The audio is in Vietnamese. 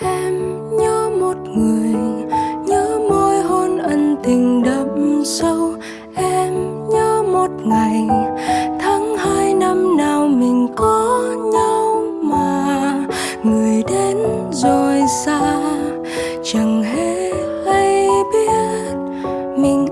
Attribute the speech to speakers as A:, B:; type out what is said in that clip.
A: em nhớ một người, nhớ môi hôn ân tình đậm sâu. Em nhớ một ngày, tháng hai năm nào mình có nhau mà. Người đến rồi xa, chẳng hề hay biết mình